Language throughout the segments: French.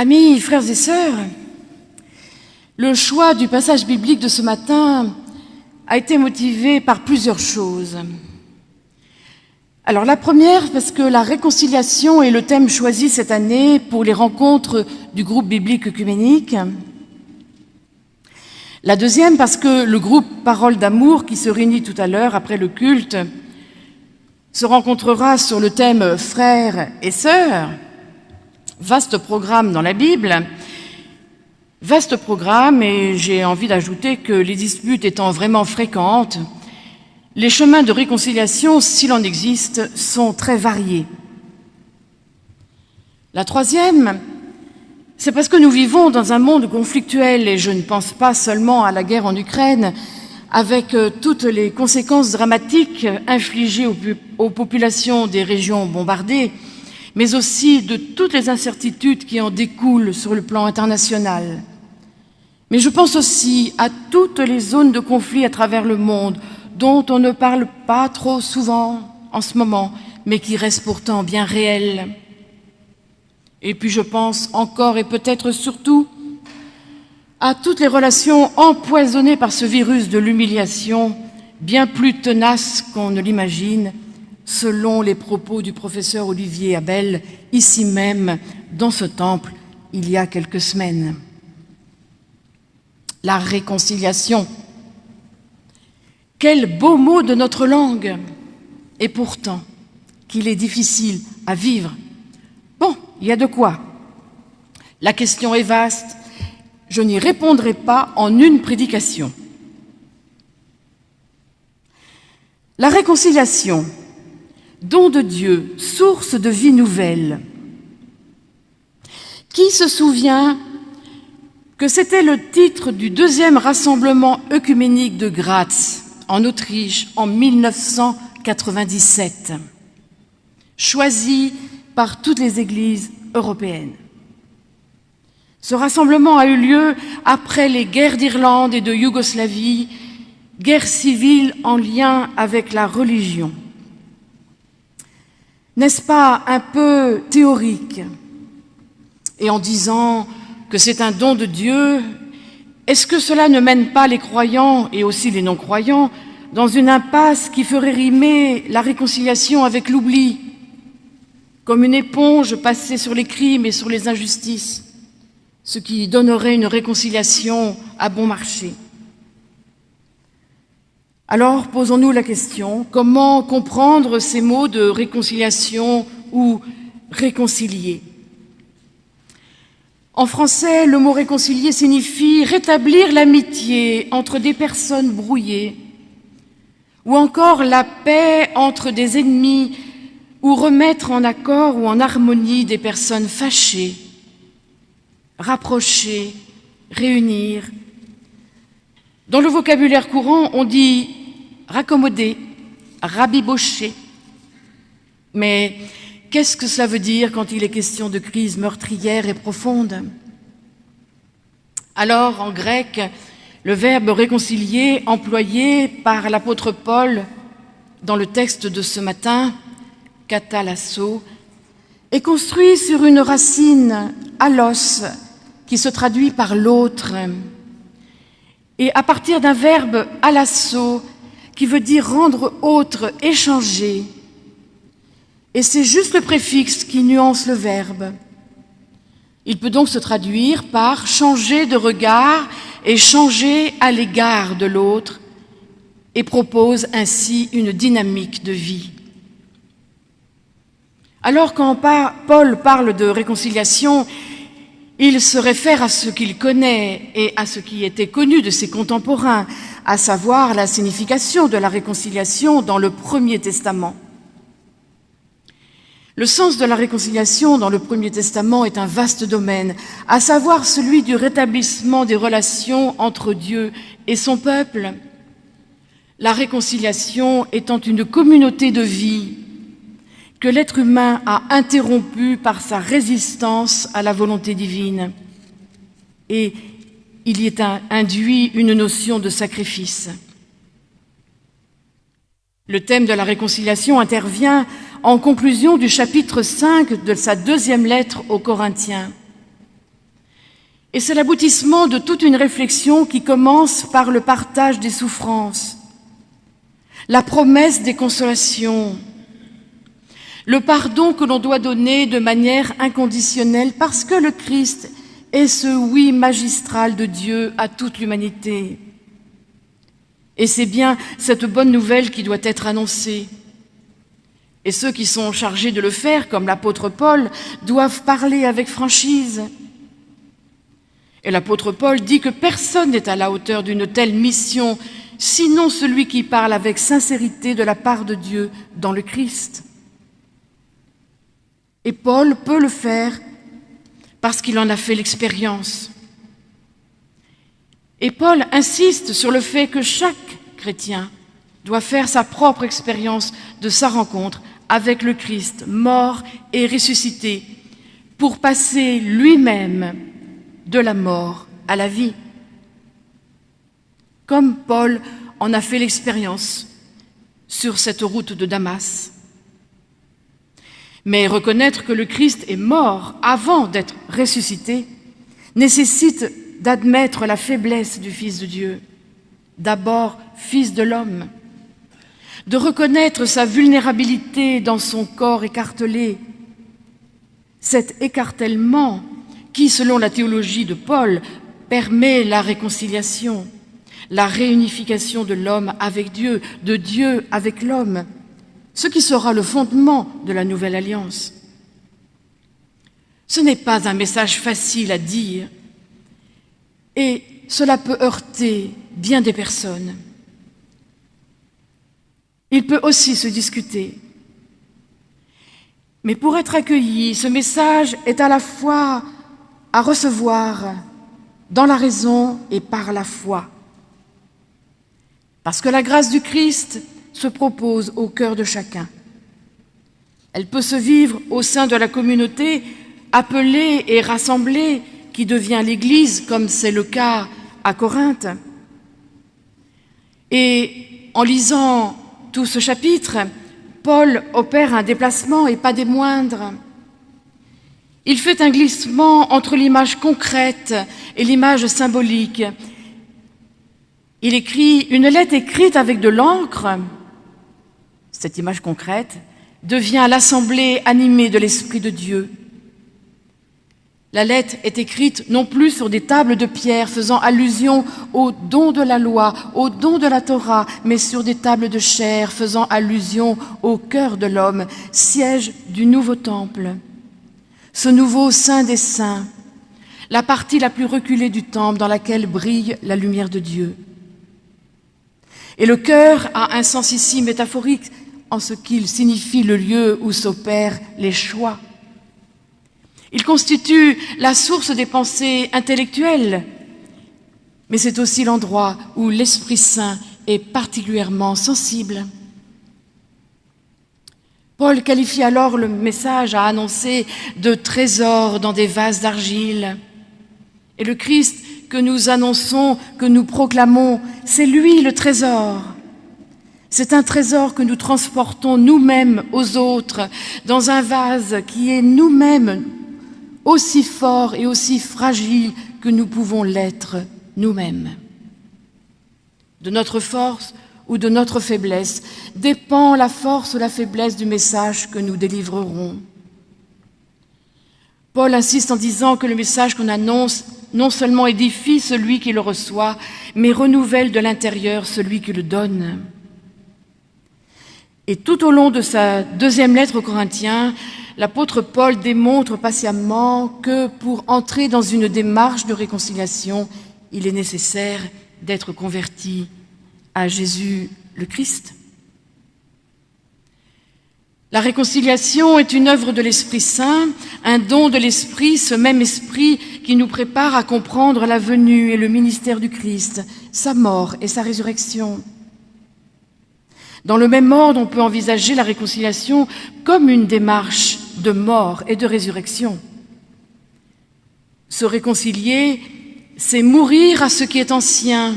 Amis, frères et sœurs, le choix du passage biblique de ce matin a été motivé par plusieurs choses. Alors la première, parce que la réconciliation est le thème choisi cette année pour les rencontres du groupe biblique œcuménique. La deuxième, parce que le groupe Parole d'amour, qui se réunit tout à l'heure après le culte, se rencontrera sur le thème frères et sœurs, vaste programme dans la Bible, vaste programme et j'ai envie d'ajouter que les disputes étant vraiment fréquentes, les chemins de réconciliation, s'il en existe, sont très variés. La troisième, c'est parce que nous vivons dans un monde conflictuel et je ne pense pas seulement à la guerre en Ukraine, avec euh, toutes les conséquences dramatiques infligées aux, populations des régions bombardées, mais aussi de toutes les incertitudes qui en découlent sur le plan international. Mais je pense aussi à toutes les zones de conflit à travers le monde dont on ne parle pas trop souvent en ce moment, mais qui restent pourtant bien réelles. Et puis je pense encore et peut-être surtout à toutes les relations empoisonnées par ce virus de l'humiliation, bien plus tenace qu'on ne l'imagine, selon les propos du professeur Olivier Abel, ici même, dans ce temple, il y a quelques semaines. La réconciliation. Quel beau mot de notre langue Et pourtant, qu'il est difficile à vivre. Bon, il y a de quoi. La question est vaste, je n'y répondrai pas en une prédication. La réconciliation, don de Dieu, source de vie nouvelle. Qui se souvient que c'était le titre du deuxième rassemblement œcuménique de Graz, en Autriche, en 1997, choisi par toutes les églises européennes? Ce rassemblement a eu lieu après les guerres d'Irlande et de Yougoslavie, guerres civiles en lien avec la religion. N'est-ce pas un peu théorique Et en disant que c'est un don de Dieu, est-ce que cela ne mène pas les croyants et aussi les non-croyants dans une impasse qui ferait rimer la réconciliation avec l'oubli, comme une éponge passée sur les crimes et sur les injustices ce qui donnerait une réconciliation à bon marché? Alors, posons-nous la question, comment comprendre ces mots de réconciliation ou réconcilier? En français, le mot réconcilier signifie rétablir l'amitié entre des personnes brouillées, ou encore la paix entre des ennemis, ou remettre en accord ou en harmonie des personnes fâchées rapprocher, réunir. Dans le vocabulaire courant, on dit raccommoder, rabibocher. Mais qu'est-ce que cela veut dire quand il est question de crise meurtrière et profonde Alors, en grec, le verbe réconcilier employé par l'apôtre Paul dans le texte de ce matin, katalasso, est construit sur une racine alos, qui se traduit par l'autre. Et à partir d'un verbe à l'assaut, qui veut dire rendre autre, échanger. Et c'est juste le préfixe qui nuance le verbe. Il peut donc se traduire par changer de regard et changer à l'égard de l'autre et propose ainsi une dynamique de vie. Alors quand Paul parle de réconciliation, il se réfère à ce qu'il connaît et à ce qui était connu de ses contemporains, à savoir la signification de la réconciliation dans le Premier Testament. Le sens de la réconciliation dans le Premier Testament est un vaste domaine, à savoir celui du rétablissement des relations entre Dieu et son peuple. La réconciliation étant une communauté de vie que l'être humain a interrompu par sa résistance à la volonté divine. Et il y est induit une notion de sacrifice. Le thème de la réconciliation intervient en conclusion du chapitre 5 de sa deuxième lettre aux Corinthiens. Et c'est l'aboutissement de toute une réflexion qui commence par le partage des souffrances, la promesse des consolations, le pardon que l'on doit donner de manière inconditionnelle parce que le Christ est ce oui magistral de Dieu à toute l'humanité. Et c'est bien cette bonne nouvelle qui doit être annoncée. Et ceux qui sont chargés de le faire, comme l'apôtre Paul, doivent parler avec franchise. Et l'apôtre Paul dit que personne n'est à la hauteur d'une telle mission, sinon celui qui parle avec sincérité de la part de Dieu dans le Christ. Et Paul peut le faire parce qu'il en a fait l'expérience. Et Paul insiste sur le fait que chaque chrétien doit faire sa propre expérience de sa rencontre avec le Christ, mort et ressuscité, pour passer lui-même de la mort à la vie. Comme Paul en a fait l'expérience sur cette route de Damas. Mais reconnaître que le Christ est mort avant d'être ressuscité nécessite d'admettre la faiblesse du Fils de Dieu, d'abord Fils de l'homme, de reconnaître sa vulnérabilité dans son corps écartelé, cet écartèlement qui, selon la théologie de Paul, permet la réconciliation, la réunification de l'homme avec Dieu, de Dieu avec l'homme, ce qui sera le fondement de la nouvelle alliance. Ce n'est pas un message facile à dire et cela peut heurter bien des personnes. Il peut aussi se discuter. Mais pour être accueilli, ce message est à la fois à recevoir dans la raison et par la foi. Parce que la grâce du Christ se propose au cœur de chacun. Elle peut se vivre au sein de la communauté appelée et rassemblée qui devient l'Église, comme c'est le cas à Corinthe. Et en lisant tout ce chapitre, Paul opère un déplacement et pas des moindres. Il fait un glissement entre l'image concrète et l'image symbolique. Il écrit une lettre écrite avec de l'encre. Cette image concrète devient l'assemblée animée de l'Esprit de Dieu. La lettre est écrite non plus sur des tables de pierre faisant allusion au don de la loi, au don de la Torah, mais sur des tables de chair faisant allusion au cœur de l'homme, siège du nouveau temple ce nouveau Saint des Saints, la partie la plus reculée du temple dans laquelle brille la lumière de Dieu. Et le cœur a un sens ici métaphorique en ce qu'il signifie le lieu où s'opèrent les choix. Il constitue la source des pensées intellectuelles, mais c'est aussi l'endroit où l'Esprit Saint est particulièrement sensible. Paul qualifie alors le message à annoncer de trésors dans des vases d'argile. Et le Christ que nous annonçons, que nous proclamons, c'est lui le trésor. C'est un trésor que nous transportons nous-mêmes aux autres dans un vase qui est nous-mêmes aussi fort et aussi fragile que nous pouvons l'être nous-mêmes. De notre force, ou de notre faiblesse dépend la force ou la faiblesse du message que nous délivrerons. Paul insiste en disant que le message qu'on annonce non seulement édifie celui qui le reçoit, mais renouvelle de l'intérieur celui qui le donne. Et tout au long de sa deuxième lettre aux Corinthiens, l'apôtre Paul démontre patiemment que pour entrer dans une démarche de réconciliation, il est nécessaire d'être converti à Jésus le Christ. La réconciliation est une œuvre de l'Esprit Saint, un don de l'Esprit, ce même Esprit qui nous prépare à comprendre la venue et le ministère du Christ, sa mort et sa résurrection. Dans le même ordre, on peut envisager la réconciliation comme une démarche de mort et de résurrection. Se réconcilier, c'est mourir à ce qui est ancien,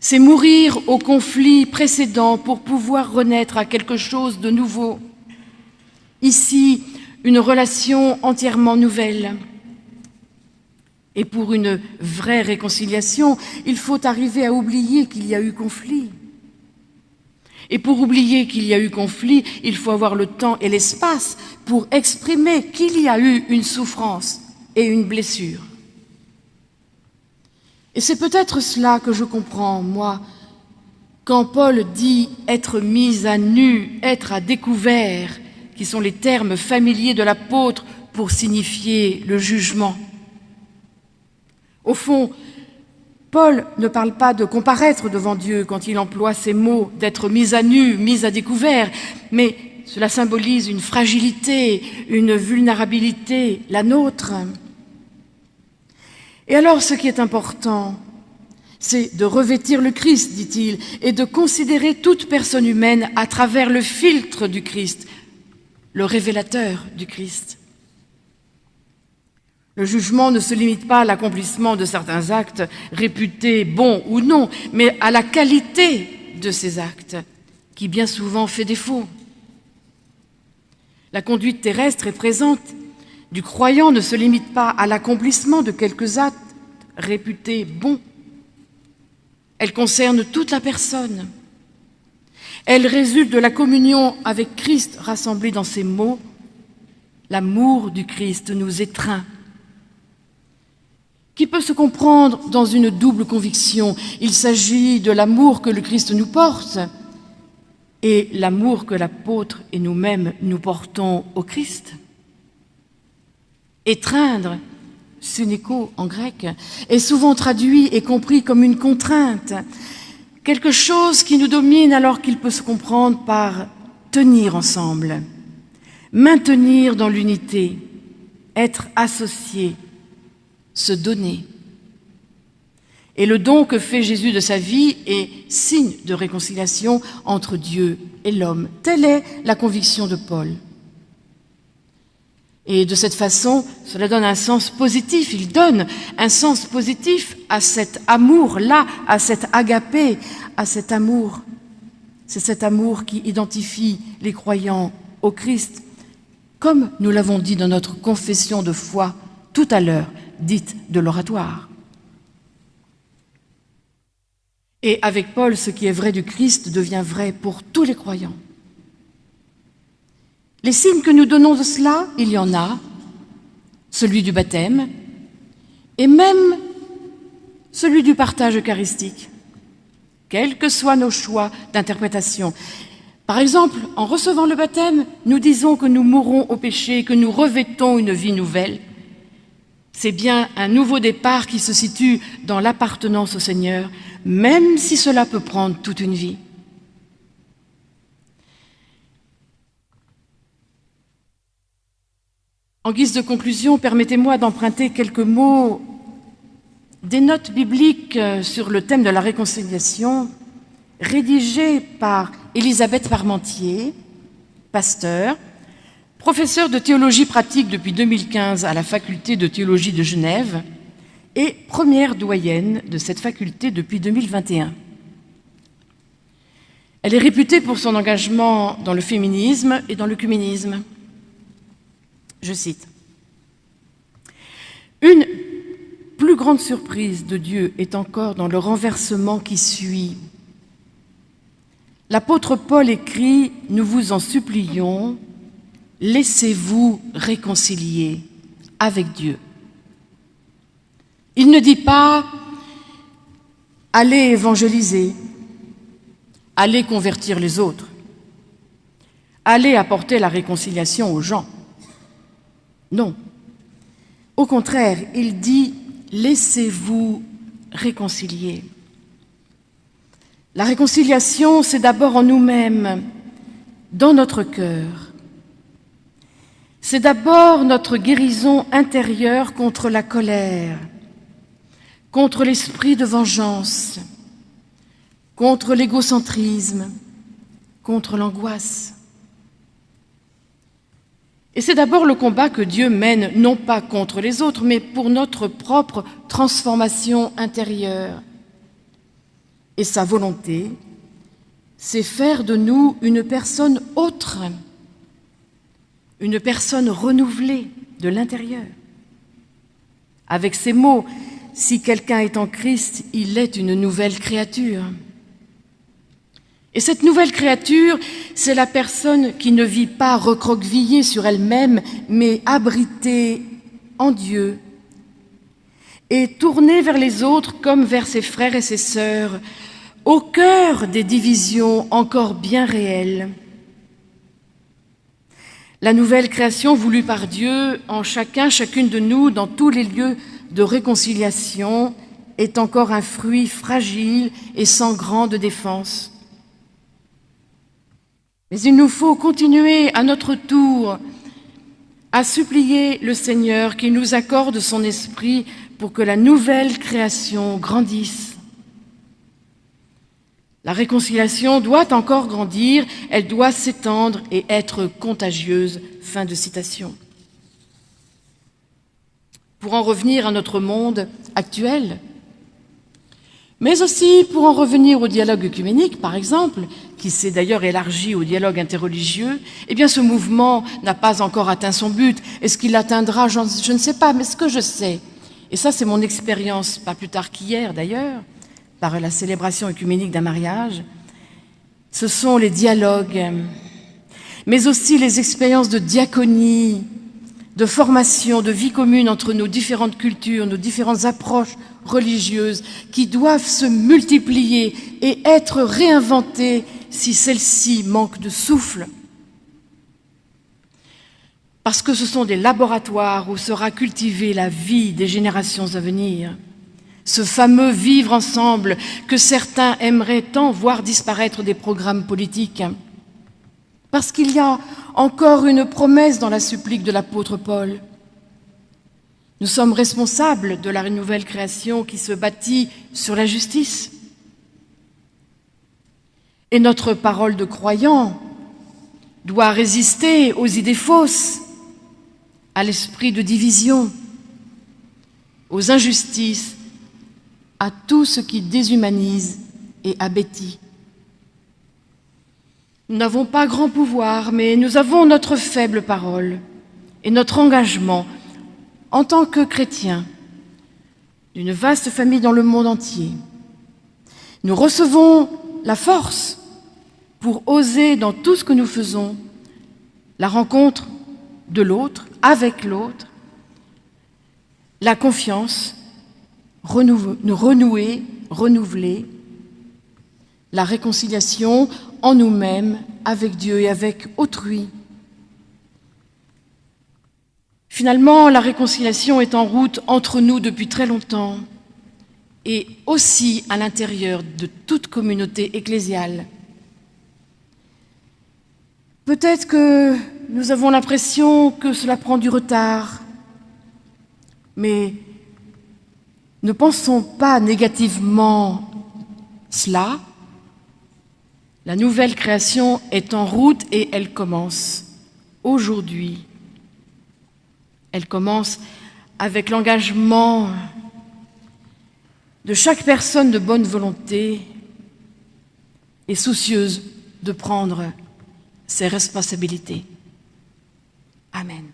c'est mourir au conflit précédent pour pouvoir renaître à quelque chose de nouveau. Ici, une relation entièrement nouvelle. Et pour une vraie réconciliation, il faut arriver à oublier qu'il y a eu conflit. Et pour oublier qu'il y a eu conflit, il faut avoir le temps et l'espace pour exprimer qu'il y a eu une souffrance et une blessure. Et c'est peut-être cela que je comprends, moi, quand Paul dit être mis à nu, être à découvert, qui sont les termes familiers de l'apôtre pour signifier le jugement. Au fond, Paul ne parle pas de comparaître devant Dieu quand il emploie ces mots d'être mis à nu, mis à découvert, mais cela symbolise une fragilité, une vulnérabilité, la nôtre. Et alors, ce qui est important, c'est de revêtir le Christ, dit-il, et de considérer toute personne humaine à travers le filtre du Christ, le révélateur du Christ. Le jugement ne se limite pas à l'accomplissement de certains actes réputés bons ou non, mais à la qualité de ces actes, qui bien souvent fait défaut. La conduite terrestre est présente du croyant ne se limite pas à l'accomplissement de quelques actes réputés bons. Elle concerne toute la personne. Elle résulte de la communion avec Christ rassemblée dans ces mots. L'amour du Christ nous étreint. Qui peut se comprendre dans une double conviction Il s'agit de l'amour que le Christ nous porte et l'amour que l'apôtre et nous-mêmes nous portons au Christ. Étreindre, suneko en grec, est souvent traduit et compris comme une contrainte, quelque chose qui nous domine alors qu'il peut se comprendre par tenir ensemble, maintenir dans l'unité, être associé, se donner. Et le don que fait Jésus de sa vie est signe de réconciliation entre Dieu et l'homme. Telle est la conviction de Paul. Et de cette façon, cela donne un sens positif. Il donne un sens positif à cet amour-là, à cet agapé, à cet amour. C'est cet amour qui identifie les croyants au Christ, comme nous l'avons dit dans notre confession de foi tout à l'heure, dite de l'oratoire. Et avec Paul, ce qui est vrai du Christ devient vrai pour tous les croyants. Les signes que nous donnons de cela, il y en a, celui du baptême, et même celui du partage eucharistique, quels que soient nos choix d'interprétation. Par exemple, en recevant le baptême, nous disons que nous mourrons au péché, que nous revêtons une vie nouvelle. C'est bien un nouveau départ qui se situe dans l'appartenance au Seigneur, même si cela peut prendre toute une vie. En guise de conclusion, permettez-moi d'emprunter quelques mots des notes bibliques euh, sur le thème de la réconciliation, rédigées par Elisabeth Parmentier, pasteur, professeur de théologie pratique depuis 2015 à la faculté de théologie de Genève et première doyenne de cette faculté depuis 2021. Elle est réputée pour son engagement dans le féminisme et dans l'œcuménisme. Je cite. Une plus grande surprise de Dieu est encore dans le renversement qui suit. L'apôtre Paul écrit « Nous vous en supplions, laissez-vous réconcilier avec Dieu ». Il ne dit pas « Allez évangéliser, allez convertir les autres, allez apporter la réconciliation aux gens ». Non. Au contraire, il dit laissez-vous réconcilier. La réconciliation, c'est d'abord en nous-mêmes, dans notre cœur. C'est d'abord notre guérison intérieure contre la colère, contre l'esprit de vengeance, contre l'égocentrisme, contre l'angoisse. Et c'est d'abord le combat que Dieu mène, non pas contre les autres, mais pour notre propre transformation intérieure. Et sa volonté, c'est faire de nous une personne autre, une personne renouvelée de l'intérieur. Avec ces mots, si quelqu'un est en Christ, il est une nouvelle créature. Et cette nouvelle créature, c'est la personne qui ne vit pas recroquevillée sur elle-même, mais abritée en Dieu et tournée vers les autres comme vers ses frères et ses sœurs, au cœur des divisions encore bien réelles. La nouvelle création voulue par Dieu en chacun, chacune de nous, dans tous les lieux de réconciliation, est encore un fruit fragile et sans grande défense. Mais il nous faut continuer à notre tour à supplier le Seigneur qu'il nous accorde son esprit pour que la nouvelle création grandisse. La réconciliation doit encore grandir, elle doit s'étendre et être contagieuse. Fin de citation. Pour en revenir à notre monde actuel, mais aussi pour en revenir au dialogue œcuménique, par exemple, qui s'est d'ailleurs élargi au dialogue interreligieux, eh bien ce mouvement n'a pas encore atteint son but. Est-ce qu'il l'atteindra Je ne sais pas, mais ce que je sais, et ça c'est mon expérience, pas plus tard qu'hier d'ailleurs, par la célébration œcuménique d'un mariage, ce sont les dialogues, mais aussi les expériences de diaconie, de formation, de vie commune entre nos différentes cultures, nos différentes approches religieuses, qui doivent se multiplier et être réinventées si celles-ci manquent de souffle. Parce que ce sont des laboratoires où sera cultivée la vie des générations à venir. Ce fameux vivre ensemble que certains aimeraient tant voir disparaître des programmes politiques. Parce qu'il y a encore une promesse dans la supplique de l'apôtre Paul. Nous sommes responsables de la nouvelle création qui se bâtit sur la justice. Et notre parole de croyant doit résister aux idées fausses, à l'esprit de division, aux injustices, à tout ce qui déshumanise et abétit. Nous n'avons pas grand pouvoir, mais nous avons notre faible parole et notre engagement en tant que chrétiens d'une vaste famille dans le monde entier. Nous recevons la force pour oser dans tout ce que nous faisons la rencontre de l'autre, avec l'autre, la confiance, renouer, renouveler, la réconciliation en nous-mêmes, avec Dieu et avec autrui. Finalement, la réconciliation est en route entre nous depuis très longtemps et aussi à l'intérieur de toute communauté ecclésiale. Peut-être que nous avons l'impression que cela prend du retard, mais ne pensons pas négativement cela, la nouvelle création est en route et elle commence aujourd'hui. Elle commence avec l'engagement de chaque personne de bonne volonté et soucieuse de prendre ses responsabilités. Amen.